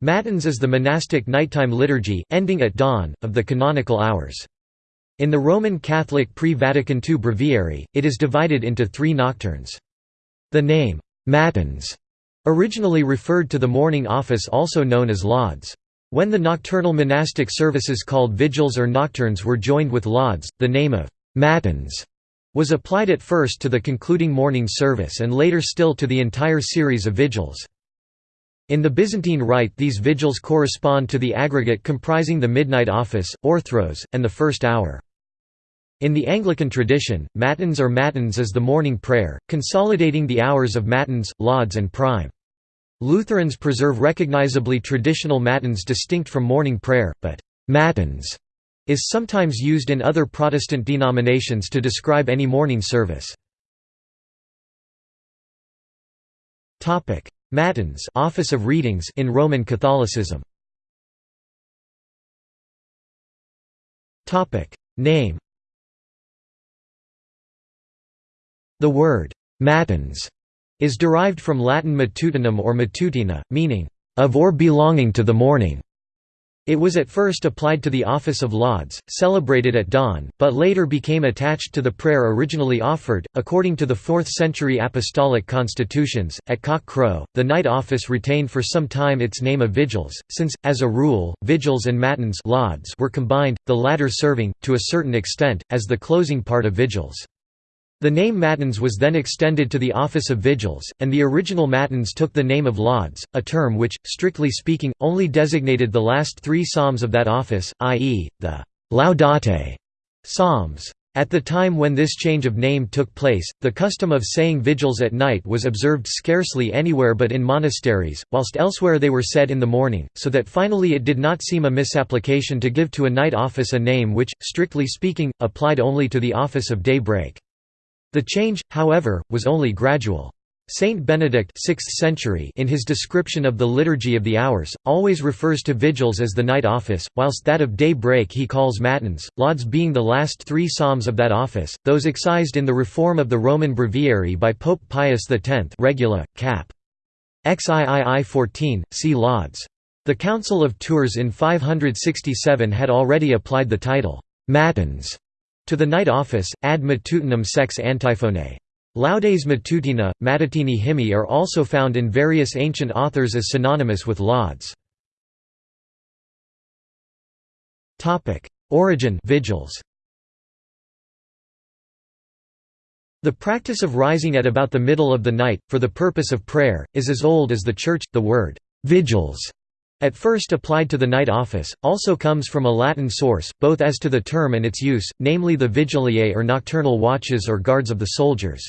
Matins is the monastic nighttime liturgy, ending at dawn, of the canonical hours. In the Roman Catholic pre-Vatican II breviary, it is divided into three nocturnes. The name, Matins, originally referred to the morning office also known as lauds. When the nocturnal monastic services called vigils or nocturnes were joined with lauds, the name of Matins was applied at first to the concluding morning service and later still to the entire series of vigils. In the Byzantine Rite these vigils correspond to the aggregate comprising the midnight office, orthros, and the first hour. In the Anglican tradition, matins or matins is the morning prayer, consolidating the hours of matins, lauds and prime. Lutherans preserve recognizably traditional matins distinct from morning prayer, but «matins» is sometimes used in other Protestant denominations to describe any morning service. Matins office of readings in Roman Catholicism. Topic Name The word «matins» is derived from Latin matutinum or matutina, meaning «of or belonging to the morning». It was at first applied to the office of lauds, celebrated at dawn, but later became attached to the prayer originally offered. According to the 4th century apostolic constitutions, at cock crow, the night office retained for some time its name of vigils, since, as a rule, vigils and matins lauds were combined, the latter serving, to a certain extent, as the closing part of vigils. The name Matins was then extended to the office of vigils, and the original Matins took the name of lauds, a term which, strictly speaking, only designated the last three psalms of that office, i.e., the «laudate» psalms. At the time when this change of name took place, the custom of saying vigils at night was observed scarcely anywhere but in monasteries, whilst elsewhere they were said in the morning, so that finally it did not seem a misapplication to give to a night office a name which, strictly speaking, applied only to the office of daybreak. The change, however, was only gradual. Saint Benedict 6th century in his description of the Liturgy of the Hours, always refers to vigils as the night office, whilst that of day break he calls matins, lauds being the last three psalms of that office, those excised in the reform of the Roman Breviary by Pope Pius X Regula, cap. XIII 14, see lauds. The Council of Tours in 567 had already applied the title, matins to the night office, ad matutinum sex antiphone. Laudes matutina, matutini hymni are also found in various ancient authors as synonymous with lauds. Origin vigils. The practice of rising at about the middle of the night, for the purpose of prayer, is as old as the Church. The word «vigils» At first applied to the night office, also comes from a Latin source, both as to the term and its use, namely the vigiliae or nocturnal watches or guards of the soldiers.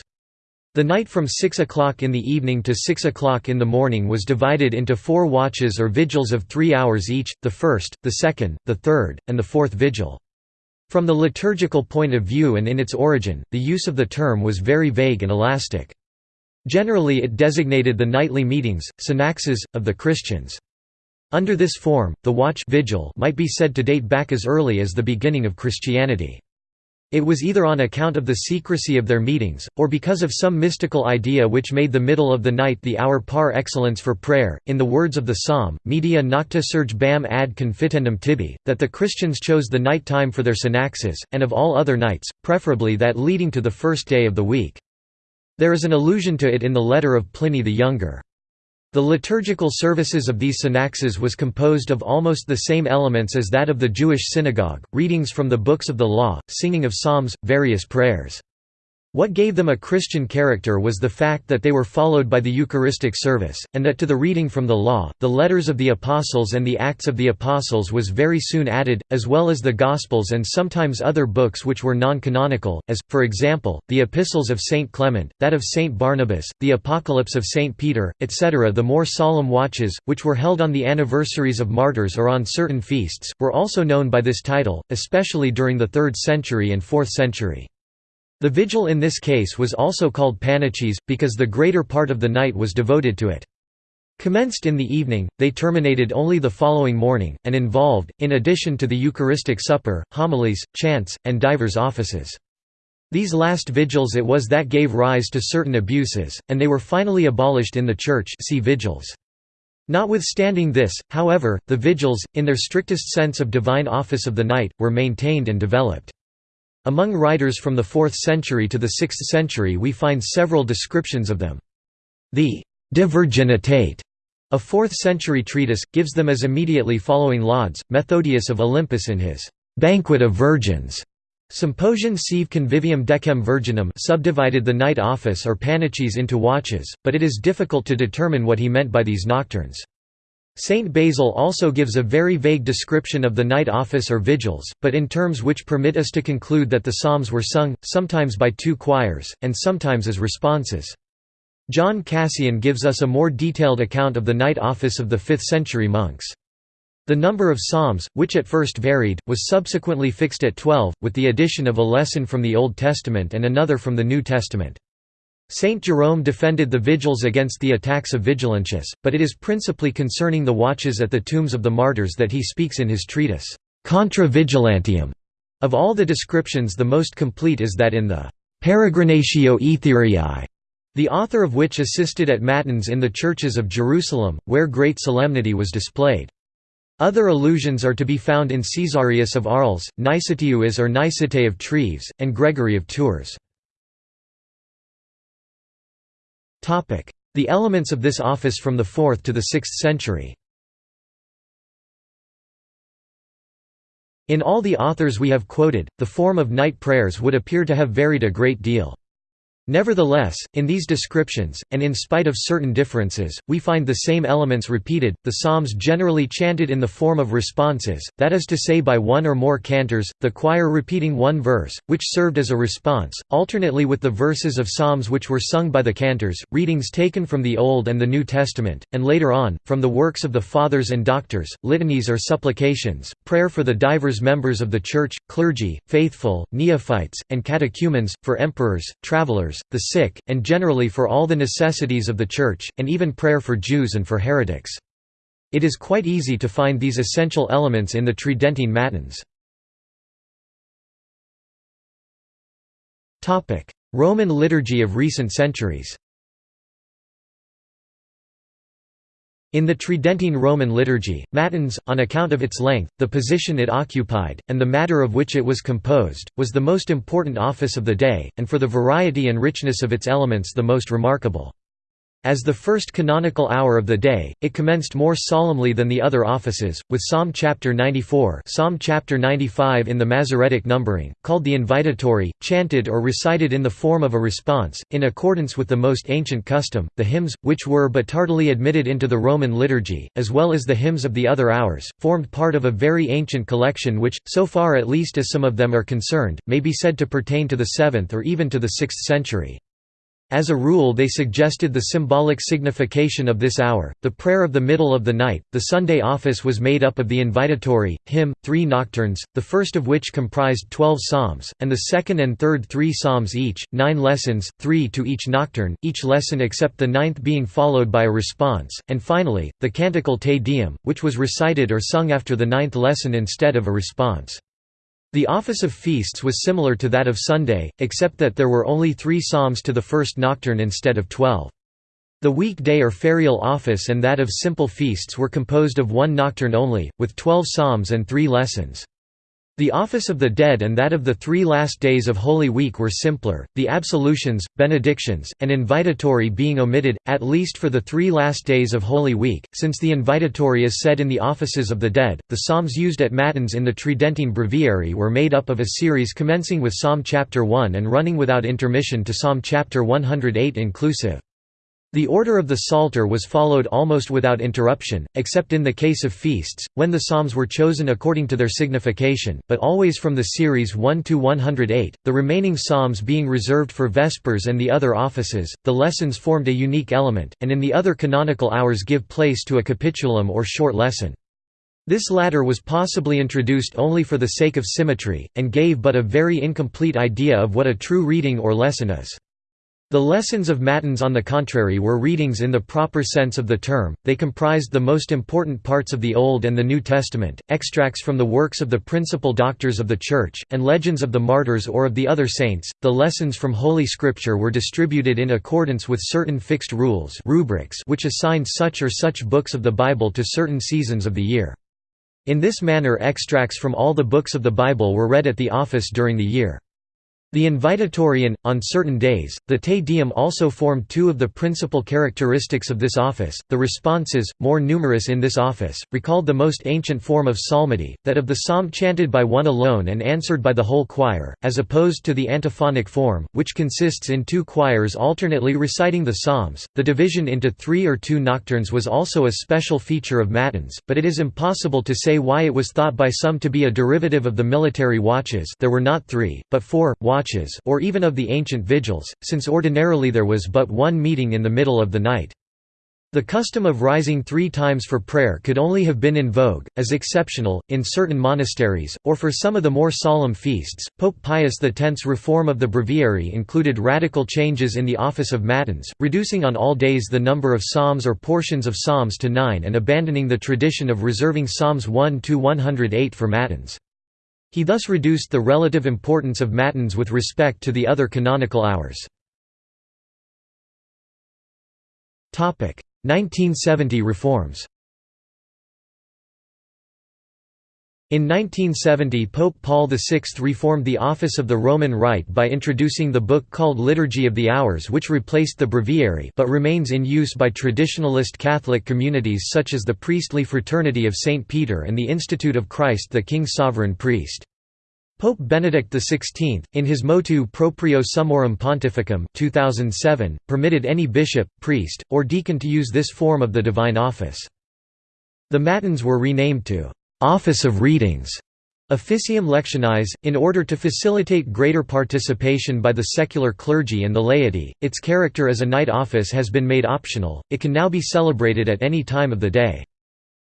The night from 6 o'clock in the evening to 6 o'clock in the morning was divided into four watches or vigils of three hours each, the first, the second, the third, and the fourth vigil. From the liturgical point of view and in its origin, the use of the term was very vague and elastic. Generally it designated the nightly meetings, synaxes, of the Christians. Under this form, the watch vigil might be said to date back as early as the beginning of Christianity. It was either on account of the secrecy of their meetings, or because of some mystical idea which made the middle of the night the hour par excellence for prayer. In the words of the psalm, media nocte surgebam ad confitendum tibi, that the Christians chose the night time for their synaxes, and of all other nights, preferably that leading to the first day of the week. There is an allusion to it in the letter of Pliny the Younger. The liturgical services of these synaxes was composed of almost the same elements as that of the Jewish synagogue, readings from the books of the law, singing of psalms, various prayers. What gave them a Christian character was the fact that they were followed by the Eucharistic service, and that to the reading from the Law, the letters of the Apostles and the Acts of the Apostles was very soon added, as well as the Gospels and sometimes other books which were non-canonical, as, for example, the Epistles of Saint Clement, that of Saint Barnabas, the Apocalypse of Saint Peter, etc. The more solemn watches, which were held on the anniversaries of martyrs or on certain feasts, were also known by this title, especially during the 3rd century and 4th century. The vigil in this case was also called pannychis, because the greater part of the night was devoted to it. Commenced in the evening, they terminated only the following morning, and involved, in addition to the Eucharistic supper, homilies, chants, and divers offices. These last vigils it was that gave rise to certain abuses, and they were finally abolished in the Church see vigils. Notwithstanding this, however, the vigils, in their strictest sense of divine office of the night, were maintained and developed. Among writers from the 4th century to the 6th century we find several descriptions of them. The De Virginitate, a 4th century treatise, gives them as immediately following lauds, Methodius of Olympus in his Banquet of Virgins. Symposium sive convivium decem virginum subdivided the night office or pannychis into watches, but it is difficult to determine what he meant by these nocturnes. Saint Basil also gives a very vague description of the night office or vigils, but in terms which permit us to conclude that the psalms were sung, sometimes by two choirs, and sometimes as responses. John Cassian gives us a more detailed account of the night office of the 5th century monks. The number of psalms, which at first varied, was subsequently fixed at twelve, with the addition of a lesson from the Old Testament and another from the New Testament. Saint Jerome defended the vigils against the attacks of Vigilantius, but it is principally concerning the watches at the tombs of the martyrs that he speaks in his treatise, Contra Vigilantium. Of all the descriptions the most complete is that in the Peregrinatio Aetheriae, the author of which assisted at Matins in the churches of Jerusalem, where great solemnity was displayed. Other allusions are to be found in Caesarius of Arles, Nicetius or Nicete of Treves, and Gregory of Tours. The elements of this office from the 4th to the 6th century In all the authors we have quoted, the form of night prayers would appear to have varied a great deal. Nevertheless, in these descriptions, and in spite of certain differences, we find the same elements repeated, the psalms generally chanted in the form of responses, that is to say by one or more cantors, the choir repeating one verse, which served as a response, alternately with the verses of psalms which were sung by the cantors, readings taken from the Old and the New Testament, and later on, from the works of the Fathers and Doctors, litanies or supplications, prayer for the divers members of the Church, clergy, faithful, neophytes, and catechumens, for emperors, travelers, the sick, and generally for all the necessities of the Church, and even prayer for Jews and for heretics. It is quite easy to find these essential elements in the Tridentine Matins. Roman liturgy of recent centuries In the Tridentine Roman liturgy, Matins, on account of its length, the position it occupied, and the matter of which it was composed, was the most important office of the day, and for the variety and richness of its elements the most remarkable. As the first canonical hour of the day, it commenced more solemnly than the other offices, with Psalm chapter 94 Psalm chapter 95 in the Masoretic numbering, called the invitatory, chanted or recited in the form of a response, in accordance with the most ancient custom, the hymns, which were but tardily admitted into the Roman liturgy, as well as the hymns of the other hours, formed part of a very ancient collection which, so far at least as some of them are concerned, may be said to pertain to the 7th or even to the 6th century. As a rule they suggested the symbolic signification of this hour, the prayer of the middle of the night. The Sunday office was made up of the invitatory, hymn, three nocturnes, the first of which comprised twelve psalms, and the second and third three psalms each, nine lessons, three to each nocturne, each lesson except the ninth being followed by a response, and finally, the canticle Te Deum, which was recited or sung after the ninth lesson instead of a response. The office of feasts was similar to that of Sunday, except that there were only three psalms to the first nocturne instead of twelve. The weekday or ferial office and that of simple feasts were composed of one nocturne only, with twelve psalms and three lessons. The office of the dead and that of the three last days of Holy Week were simpler, the absolutions, benedictions, and invitatory being omitted, at least for the three last days of Holy Week, since the invitatory is said in the offices of the dead. The psalms used at Matins in the Tridentine Breviary were made up of a series commencing with Psalm chapter 1 and running without intermission to Psalm chapter 108 inclusive. The order of the Psalter was followed almost without interruption, except in the case of feasts, when the psalms were chosen according to their signification, but always from the series 1 to 108, the remaining psalms being reserved for Vespers and the other offices. The lessons formed a unique element, and in the other canonical hours give place to a capitulum or short lesson. This latter was possibly introduced only for the sake of symmetry, and gave but a very incomplete idea of what a true reading or lesson is. The lessons of Matins on the contrary were readings in the proper sense of the term, they comprised the most important parts of the Old and the New Testament, extracts from the works of the principal doctors of the Church, and legends of the martyrs or of the other saints. The lessons from Holy Scripture were distributed in accordance with certain fixed rules rubrics which assigned such or such books of the Bible to certain seasons of the year. In this manner extracts from all the books of the Bible were read at the office during the year. The invitatorian, on certain days, the Te Deum also formed two of the principal characteristics of this office. The responses, more numerous in this office, recalled the most ancient form of psalmody, that of the psalm chanted by one alone and answered by the whole choir, as opposed to the antiphonic form, which consists in two choirs alternately reciting the psalms. The division into three or two nocturnes was also a special feature of matins, but it is impossible to say why it was thought by some to be a derivative of the military watches there were not three, but four, watches or even of the ancient vigils, since ordinarily there was but one meeting in the middle of the night. The custom of rising three times for prayer could only have been in vogue, as exceptional, in certain monasteries, or for some of the more solemn feasts. Pope Pius X's reform of the breviary included radical changes in the office of matins, reducing on all days the number of psalms or portions of psalms to nine and abandoning the tradition of reserving psalms 1 to 108 for matins. He thus reduced the relative importance of matins with respect to the other canonical hours. 1970 reforms In 1970 Pope Paul VI reformed the office of the Roman Rite by introducing the book called Liturgy of the Hours which replaced the breviary but remains in use by traditionalist Catholic communities such as the Priestly Fraternity of St. Peter and the Institute of Christ the King Sovereign Priest. Pope Benedict XVI, in his Motu Proprio Summorum Pontificum 2007, permitted any bishop, priest, or deacon to use this form of the divine office. The Matins were renamed to Office of Readings, Officium Lectionis, in order to facilitate greater participation by the secular clergy and the laity. Its character as a night office has been made optional, it can now be celebrated at any time of the day.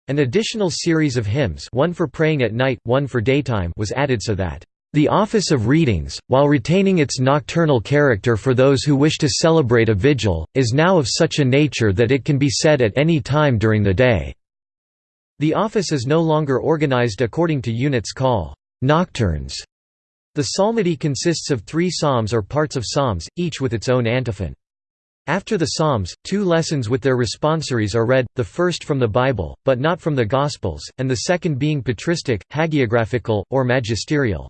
An additional series of hymns one for praying at night, one for daytime was added so that the office of readings, while retaining its nocturnal character for those who wish to celebrate a vigil, is now of such a nature that it can be said at any time during the day. The office is no longer organized according to units call nocturnes. The psalmody consists of three psalms or parts of psalms, each with its own antiphon. After the Psalms, two lessons with their responsories are read, the first from the Bible, but not from the Gospels, and the second being patristic, hagiographical, or magisterial.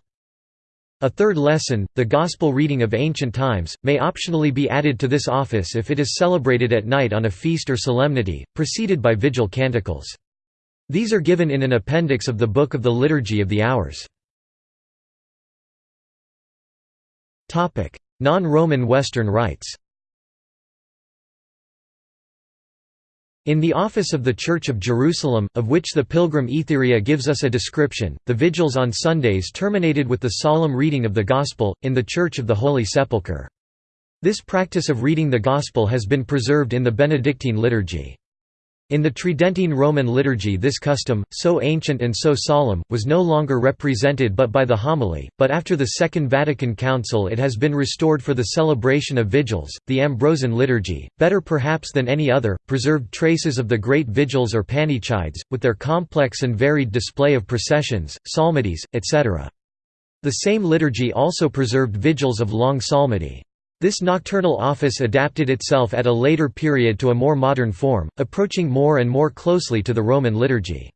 A third lesson, the Gospel reading of ancient times, may optionally be added to this office if it is celebrated at night on a feast or solemnity, preceded by vigil canticles. These are given in an appendix of the Book of the Liturgy of the Hours. Non-Roman Western rites In the office of the Church of Jerusalem, of which the Pilgrim Aetheria gives us a description, the vigils on Sundays terminated with the solemn reading of the Gospel, in the Church of the Holy Sepulchre. This practice of reading the Gospel has been preserved in the Benedictine liturgy. In the Tridentine Roman liturgy this custom, so ancient and so solemn, was no longer represented but by the homily, but after the Second Vatican Council it has been restored for the celebration of vigils. The Ambrosian liturgy, better perhaps than any other, preserved traces of the great vigils or pannychides, with their complex and varied display of processions, psalmodies, etc. The same liturgy also preserved vigils of long psalmody. This nocturnal office adapted itself at a later period to a more modern form, approaching more and more closely to the Roman liturgy.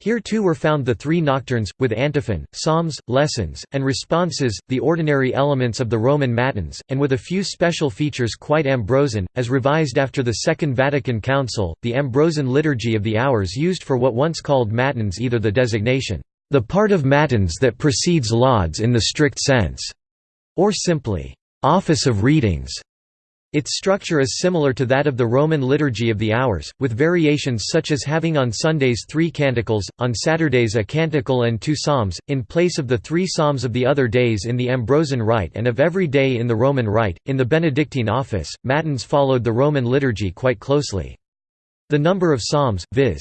Here too were found the three nocturnes, with antiphon, psalms, lessons, and responses, the ordinary elements of the Roman matins, and with a few special features quite Ambrosian, as revised after the Second Vatican Council. The Ambrosian liturgy of the hours used for what once called matins either the designation, the part of matins that precedes lauds in the strict sense, or simply, office of readings. Its structure is similar to that of the Roman Liturgy of the Hours, with variations such as having on Sundays three canticles, on Saturdays a canticle and two psalms, in place of the three psalms of the other days in the Ambrosian Rite and of every day in the Roman Rite. In the Benedictine office, Matins followed the Roman liturgy quite closely. The number of psalms, viz.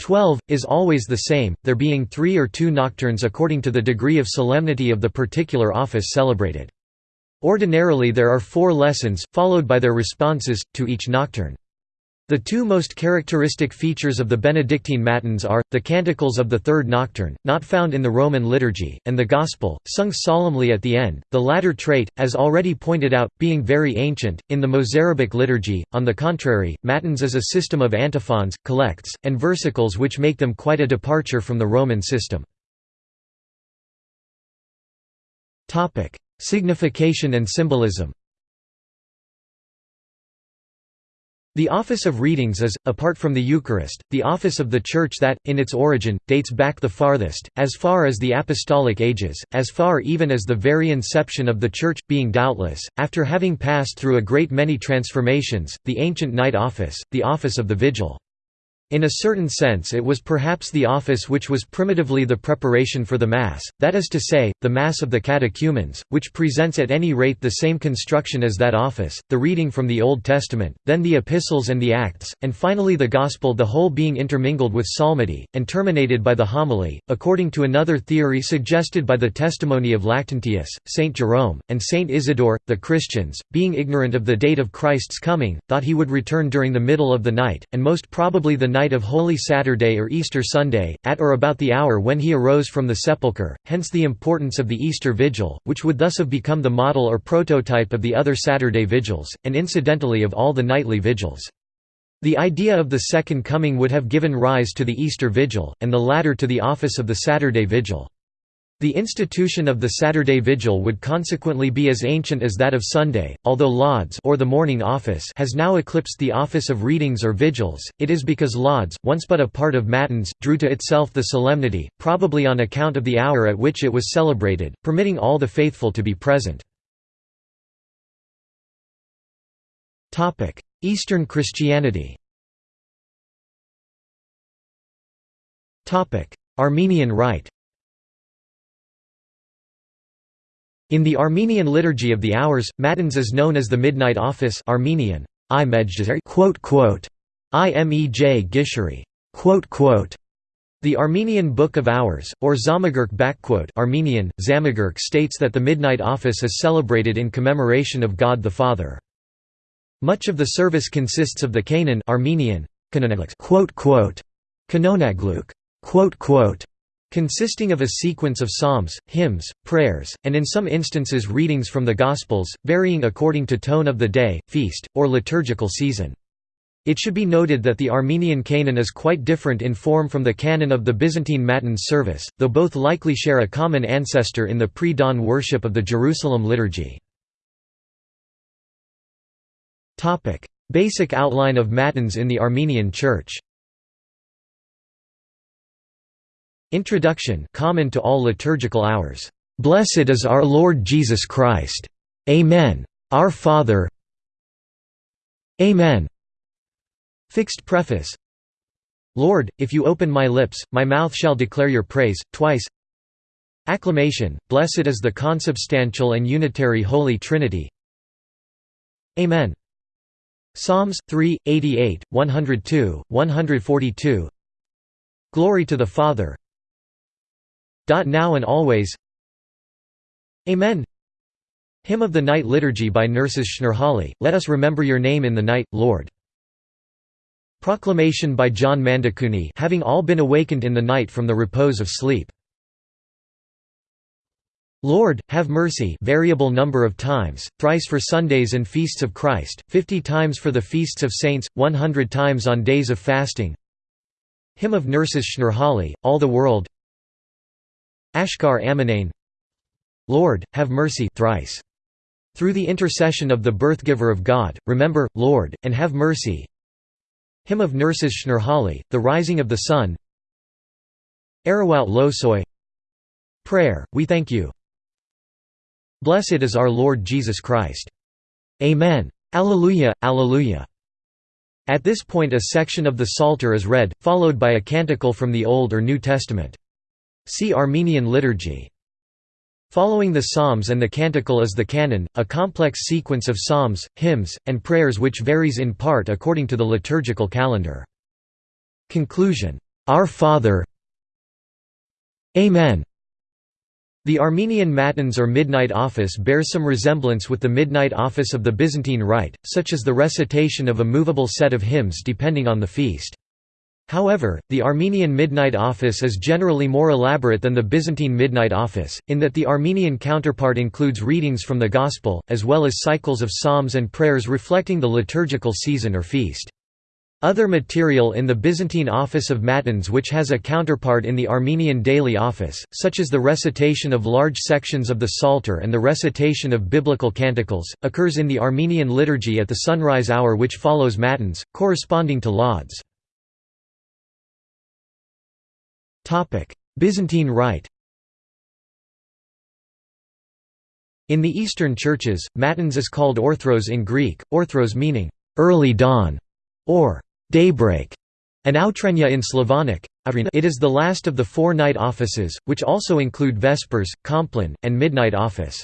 12, is always the same, there being three or two nocturnes according to the degree of solemnity of the particular office celebrated. Ordinarily there are four lessons, followed by their responses, to each nocturne. The two most characteristic features of the Benedictine Matins are, the canticles of the Third Nocturne, not found in the Roman liturgy, and the Gospel, sung solemnly at the end, the latter trait, as already pointed out, being very ancient. In the Mozarabic liturgy, on the contrary, Matins is a system of antiphons, collects, and versicles which make them quite a departure from the Roman system. Signification and symbolism The office of readings is, apart from the Eucharist, the office of the Church that, in its origin, dates back the farthest, as far as the Apostolic Ages, as far even as the very inception of the Church, being doubtless, after having passed through a great many transformations, the ancient night office, the office of the Vigil. In a certain sense it was perhaps the office which was primitively the preparation for the Mass, that is to say, the Mass of the catechumens, which presents at any rate the same construction as that office, the reading from the Old Testament, then the Epistles and the Acts, and finally the Gospel the whole being intermingled with psalmody, and terminated by the homily, according to another theory suggested by the testimony of Lactantius, Saint Jerome, and Saint Isidore. The Christians, being ignorant of the date of Christ's coming, thought he would return during the middle of the night, and most probably the night night of Holy Saturday or Easter Sunday, at or about the hour when he arose from the sepulchre, hence the importance of the Easter Vigil, which would thus have become the model or prototype of the other Saturday vigils, and incidentally of all the nightly vigils. The idea of the Second Coming would have given rise to the Easter Vigil, and the latter to the office of the Saturday Vigil. The institution of the Saturday Vigil would consequently be as ancient as that of Sunday, although Lauds or the morning office has now eclipsed the office of readings or vigils, it is because Lauds, once but a part of Matins, drew to itself the solemnity, probably on account of the hour at which it was celebrated, permitting all the faithful to be present. Eastern Christianity Armenian Rite In the Armenian liturgy of the hours, Matins is known as the Midnight Office Armenian, Imej Gishari. The Armenian Book of Hours, or Zamagurk Armenian, states that the Midnight Office is celebrated in commemoration of God the Father. Much of the service consists of the Canon Armenian, Kanonagluk, consisting of a sequence of psalms, hymns, prayers, and in some instances readings from the Gospels, varying according to tone of the day, feast, or liturgical season. It should be noted that the Armenian canon is quite different in form from the canon of the Byzantine Matins service, though both likely share a common ancestor in the pre-dawn worship of the Jerusalem liturgy. Basic outline of Matins in the Armenian Church Introduction common to all liturgical hours. Blessed is our Lord Jesus Christ. Amen. Our Father. Amen. Fixed preface Lord, if you open my lips, my mouth shall declare your praise. Twice Acclamation, Blessed is the consubstantial and unitary Holy Trinity. Amen. Psalms 3, 88, 102, 142 Glory to the Father, now and always Amen Hymn of the Night Liturgy by Nerses Shnorhali, Let us remember your name in the night, Lord. Proclamation by John Mandakuni having all been awakened in the night from the repose of sleep. Lord, have mercy variable number of times, thrice for Sundays and feasts of Christ, fifty times for the feasts of saints, one hundred times on days of fasting Hymn of Nerses Shnorhali, All the World Ashkar Amanane Lord, have mercy thrice. Through the intercession of the birthgiver of God, remember, Lord, and have mercy. Hymn of Nerses Shnorhali, The Rising of the Sun Arawout Losoy Prayer, we thank you. Blessed is our Lord Jesus Christ. Amen. Alleluia, Alleluia. At this point a section of the Psalter is read, followed by a canticle from the Old or New Testament. See Armenian liturgy. Following the psalms and the canticle is the canon, a complex sequence of psalms, hymns, and prayers which varies in part according to the liturgical calendar. Conclusion. Our Father Amen. The Armenian Matins or Midnight Office bears some resemblance with the Midnight Office of the Byzantine Rite, such as the recitation of a movable set of hymns depending on the feast. However, the Armenian Midnight Office is generally more elaborate than the Byzantine Midnight Office, in that the Armenian counterpart includes readings from the Gospel, as well as cycles of psalms and prayers reflecting the liturgical season or feast. Other material in the Byzantine Office of Matins which has a counterpart in the Armenian Daily Office, such as the recitation of large sections of the Psalter and the recitation of biblical canticles, occurs in the Armenian liturgy at the sunrise hour which follows Matins, corresponding to Lauds. Byzantine Rite In the Eastern churches, Matins is called orthros in Greek, orthros meaning, early dawn, or daybreak, and outrenya in Slavonic. It is the last of the four night offices, which also include Vespers, Compline, and Midnight Office.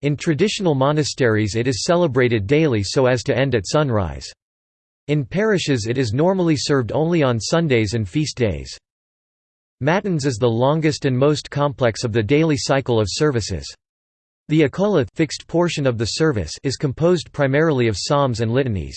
In traditional monasteries it is celebrated daily so as to end at sunrise. In parishes it is normally served only on Sundays and feast days. Matins is the longest and most complex of the daily cycle of services. The akola fixed portion of the service is composed primarily of psalms and litanies.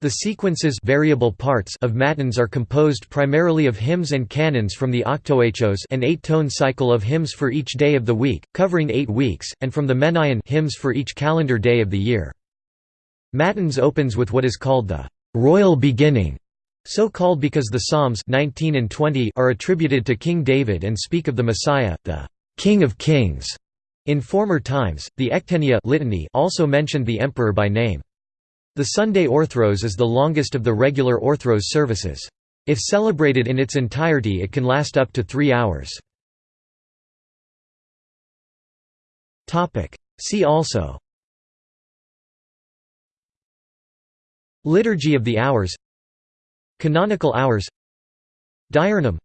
The sequences variable parts of matins are composed primarily of hymns and canons from the octoechos an eight-tone cycle of hymns for each day of the week, covering eight weeks, and from the menaion hymns for each calendar day of the year. Matins opens with what is called the «royal beginning», so called because the Psalms 19 and 20 are attributed to King David and speak of the Messiah, the «King of Kings». In former times, the Ectenia litany also mentioned the emperor by name. The Sunday Orthros is the longest of the regular Orthros services. If celebrated in its entirety it can last up to three hours. See also Liturgy of the Hours Canonical Hours Diurnum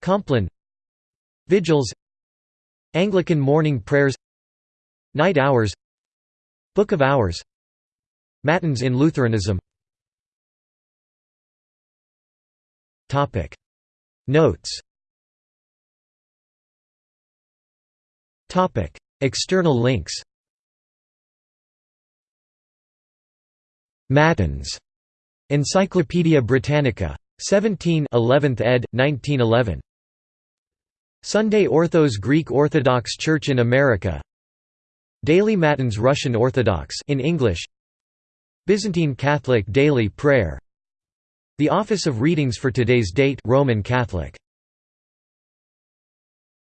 Compline Vigils Anglican Morning Prayers Night Hours Book of Hours Matins in Lutheranism. Notes. External links. Matins. Encyclopædia Britannica. 17 11th ed., 1911. Sunday Orthros Greek Orthodox Church in America Daily Matins Russian Orthodox in English Byzantine Catholic Daily Prayer The Office of Readings for today's date Roman Catholic